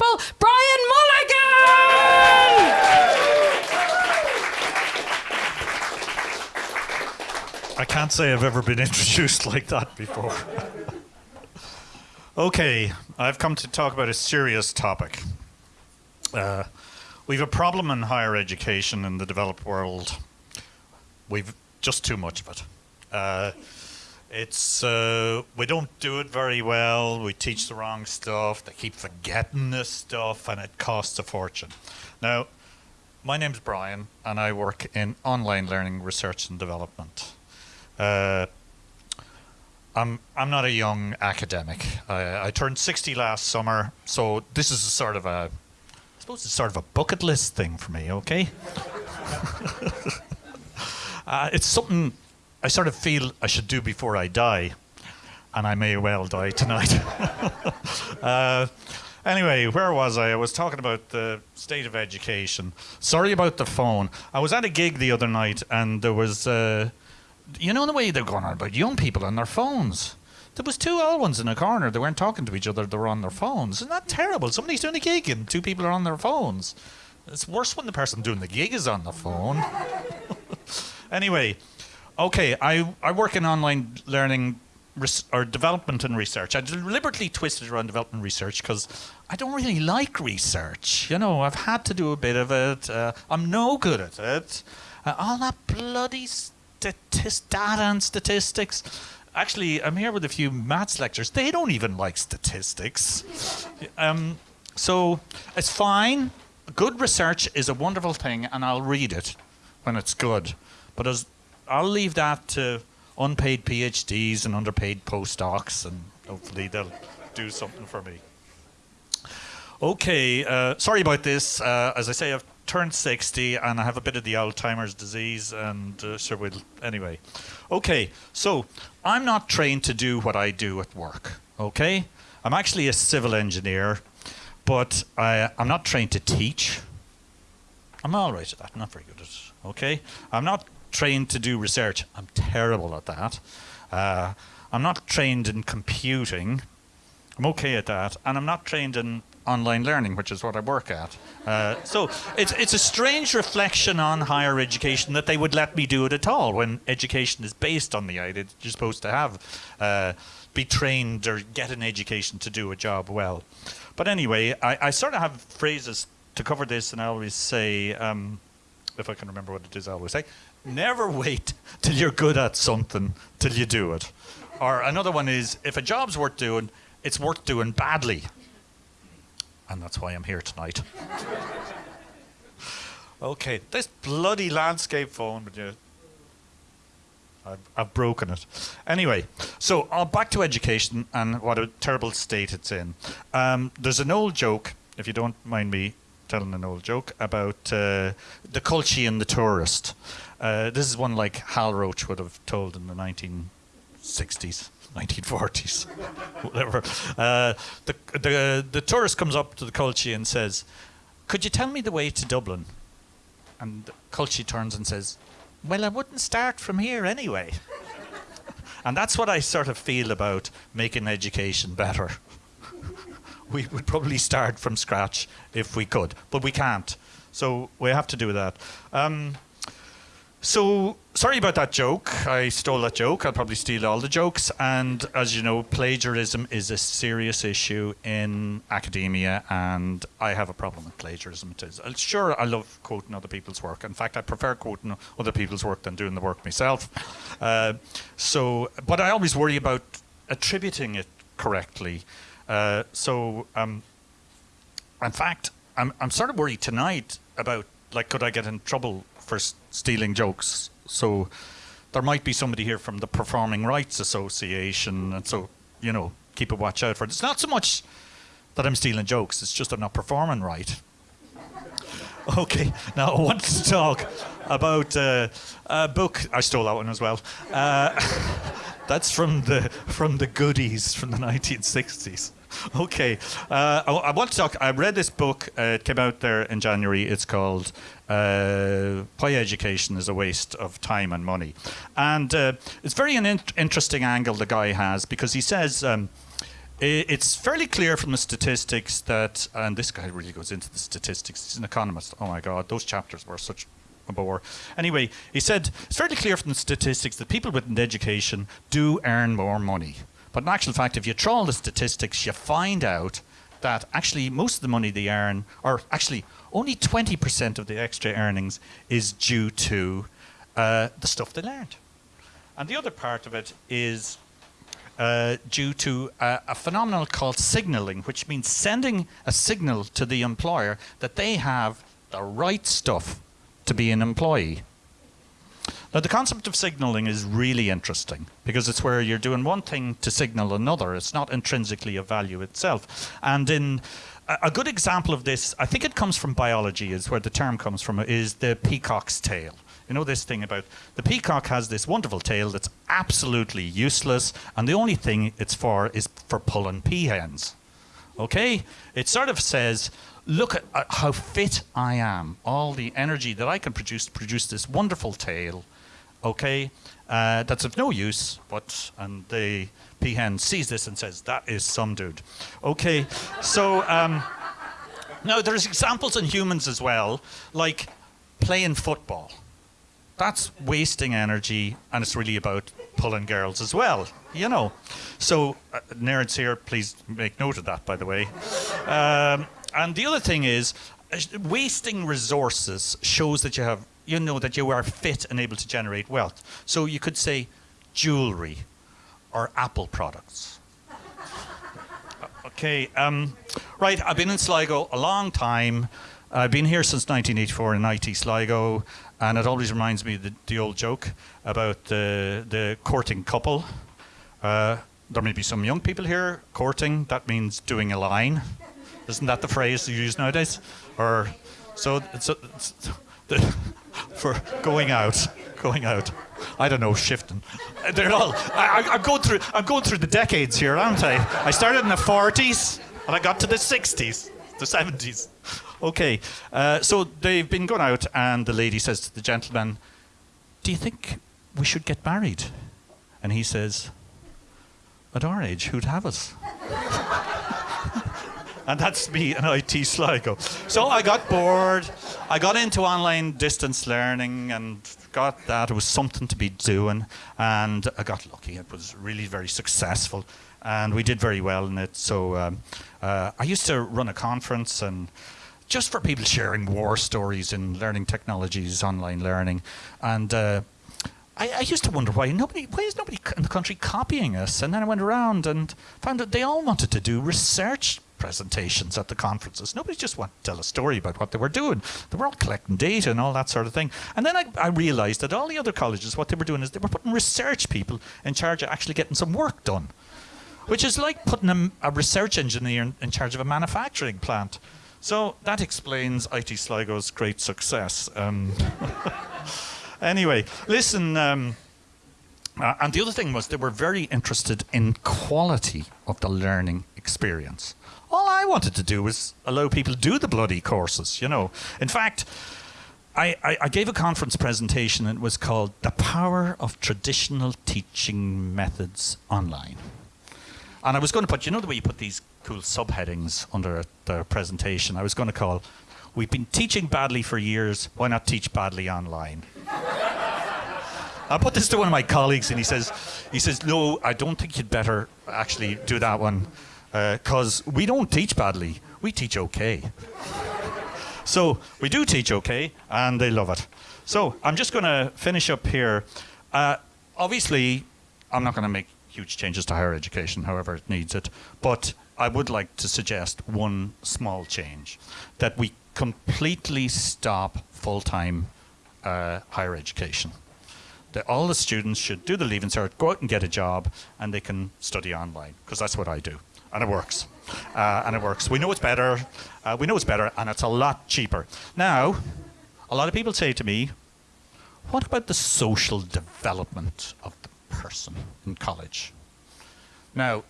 wonderful Brian Mulligan! I can't say I've ever been introduced like that before. okay, I've come to talk about a serious topic. Uh, we've a problem in higher education in the developed world. We've just too much of it. Uh, it's uh, we don't do it very well. We teach the wrong stuff. They keep forgetting this stuff, and it costs a fortune. Now, my name's Brian, and I work in online learning research and development. Uh, I'm I'm not a young academic. I, I turned 60 last summer, so this is a sort of a, I suppose it's sort of a bucket list thing for me. Okay. uh, it's something I sort of feel I should do before I die, and I may well die tonight. uh, anyway, where was I? I was talking about the state of education. Sorry about the phone. I was at a gig the other night, and there was, uh, you know, the way they're going on about young people on their phones. There was two old ones in a corner. They weren't talking to each other. They were on their phones. Isn't that terrible? Somebody's doing a gig and two people are on their phones. It's worse when the person doing the gig is on the phone. anyway, Okay, I, I work in online learning or development and research. I deliberately twisted around development research because I don't really like research. You know, I've had to do a bit of it. Uh, I'm no good at it. Uh, all that bloody statist- data and statistics. Actually, I'm here with a few maths lectures. They don't even like statistics. Um, so it's fine. Good research is a wonderful thing, and I'll read it when it's good. But as I'll leave that to unpaid PhDs and underpaid postdocs, and hopefully they'll do something for me. Okay, uh, sorry about this. Uh, as I say, I've turned 60 and I have a bit of the Alzheimer's disease, and uh, sure, we'll. Anyway. Okay, so I'm not trained to do what I do at work, okay? I'm actually a civil engineer, but I, I'm not trained to teach. I'm all right at that, not very good at it, okay? I'm not trained to do research. I'm terrible at that. Uh, I'm not trained in computing. I'm okay at that. And I'm not trained in online learning, which is what I work at. Uh, so it's, it's a strange reflection on higher education that they would let me do it at all when education is based on the idea that you're supposed to have, uh, be trained or get an education to do a job well. But anyway, I, I sort of have phrases to cover this, and I always say, um, if I can remember what it is, I always say, never wait till you're good at something till you do it. Or another one is if a job's worth doing, it's worth doing badly. And that's why I'm here tonight. okay, this bloody landscape phone, but you, I've, I've broken it. Anyway, so uh, back to education and what a terrible state it's in. Um, there's an old joke, if you don't mind me telling an old joke, about uh, the Culchie and the tourist. Uh, this is one like Hal Roach would have told in the 1960s. 1940s, whatever. Uh, the, the, the tourist comes up to the Culchie and says, Could you tell me the way to Dublin? And Culchie turns and says, Well, I wouldn't start from here anyway. and that's what I sort of feel about making education better. We would probably start from scratch if we could, but we can't. So we have to do that. Um, so, sorry about that joke. I stole that joke. I'll probably steal all the jokes. And as you know, plagiarism is a serious issue in academia, and I have a problem with plagiarism. It is. Uh, sure, I love quoting other people's work. In fact, I prefer quoting other people's work than doing the work myself. Uh, so, but I always worry about attributing it correctly. Uh, so, um, in fact, I'm, I'm sort of worried tonight about like, could I get in trouble for stealing jokes. So there might be somebody here from the Performing Rights Association, and so you know, keep a watch out for it. It's not so much that I'm stealing jokes; it's just I'm not performing right. Okay, now I want to talk about uh, a book. I stole that one as well. Uh, that's from the from the goodies from the 1960s. Okay, uh, I, I, want to talk. I read this book. Uh, it came out there in January. It's called uh, "Why Education is a Waste of Time and Money," and uh, it's very an in- interesting angle the guy has because he says. Um, it's fairly clear from the statistics that, and this guy really goes into the statistics. He's an economist. Oh my God, those chapters were such a bore. Anyway, he said it's fairly clear from the statistics that people with an education do earn more money. But in actual fact, if you trawl the statistics, you find out that actually most of the money they earn, or actually only 20% of the extra earnings, is due to uh, the stuff they learned. And the other part of it is uh, due to a, a phenomenon called signaling, which means sending a signal to the employer that they have the right stuff to be an employee. Now, the concept of signaling is really interesting because it's where you're doing one thing to signal another. It's not intrinsically a value itself. And in a, good example of this, I think it comes from biology, is where the term comes from, is the peacock's tail. You know this thing about the peacock has this wonderful tail that's absolutely useless, and the only thing it's for is for pulling peahens. Okay? It sort of says, look at uh, how fit I am, all the energy that I can produce to produce this wonderful tail. Okay? Uh, that's of no use, but, and the peahen sees this and says, that is some dude. Okay? So, um, now there's examples in humans as well, like playing football that's wasting energy and it's really about pulling girls as well you know so uh, nerds here please make note of that by the way um, and the other thing is uh, wasting resources shows that you have you know that you are fit and able to generate wealth so you could say jewelry or apple products okay um, right i've been in sligo a long time I've been here since 1984 in IT Sligo, and it always reminds me the, the old joke about the, the courting couple. Uh, there may be some young people here courting. That means doing a line. Isn't that the phrase you use nowadays? Or so it's the, for going out, going out. I don't know, shifting. They're all. I, I'm going through. I'm going through the decades here, aren't I? I started in the 40s, and I got to the 60s, the 70s. Okay, uh, so they've been going out, and the lady says to the gentleman, Do you think we should get married? And he says, At our age, who'd have us? and that's me an IT Sligo. So I got bored. I got into online distance learning and got that. It was something to be doing. And I got lucky. It was really very successful. And we did very well in it. So um, uh, I used to run a conference and just for people sharing war stories in learning technologies, online learning. And uh, I, I, used to wonder why nobody, why is nobody in the country copying us? And then I went around and found that they all wanted to do research presentations at the conferences. Nobody just wanted to tell a story about what they were doing. They were all collecting data and all that sort of thing. And then I, I realized that all the other colleges, what they were doing is they were putting research people in charge of actually getting some work done. Which is like putting a, a research engineer in, in charge of a manufacturing plant. So that explains IT Sligo's great success. Um, anyway, listen. Um, uh, and the other thing was they were very interested in quality of the learning experience. All I wanted to do was allow people to do the bloody courses, you know. In fact, I, I, I gave a conference presentation and it was called The Power of Traditional Teaching Methods Online. And I was going to put, you know the way you put these cool subheadings under the presentation. I was going to call, We've been teaching badly for years, why not teach badly online? I put this to one of my colleagues and he says, he says, no, I don't think you'd better actually do that one because uh, we don't teach badly, we teach okay. so we do teach okay and they love it. So I'm just going to finish up here. Uh, obviously, I'm not going to make huge changes to higher education, however it needs it, but I would like to suggest one small change that we completely stop full time uh, higher education. That all the students should do the Leaving Cert, go out and get a job, and they can study online, because that's what I do. And it works. Uh, and it works. We know it's better. Uh, we know it's better, and it's a lot cheaper. Now, a lot of people say to me, what about the social development of the person in college? Now,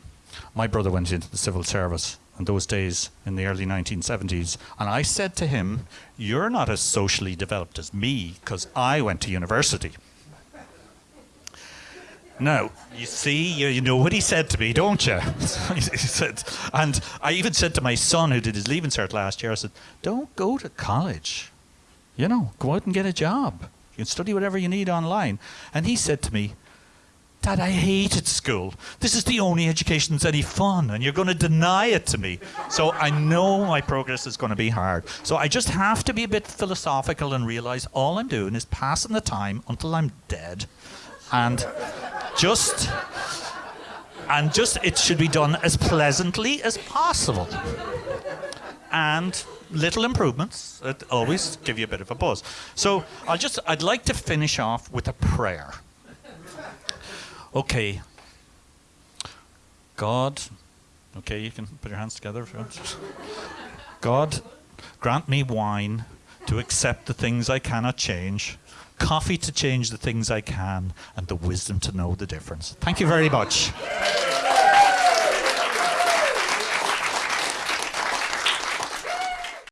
my brother went into the civil service in those days in the early 1970s, and I said to him, You're not as socially developed as me because I went to university. Now, you see, you, you know what he said to me, don't you? he said, and I even said to my son who did his leaving cert last year, I said, don't go to college. You know, go out and get a job. You can study whatever you need online. And he said to me, Dad, I hated school. This is the only education that's any fun, and you're going to deny it to me. So I know my progress is going to be hard. So I just have to be a bit philosophical and realize all I'm doing is passing the time until I'm dead. And just and just it should be done as pleasantly as possible. And little improvements that always give you a bit of a buzz. So I'll just I'd like to finish off with a prayer. Okay. God, okay, you can put your hands together. If you want. God, grant me wine to accept the things I cannot change, coffee to change the things I can, and the wisdom to know the difference. Thank you very much.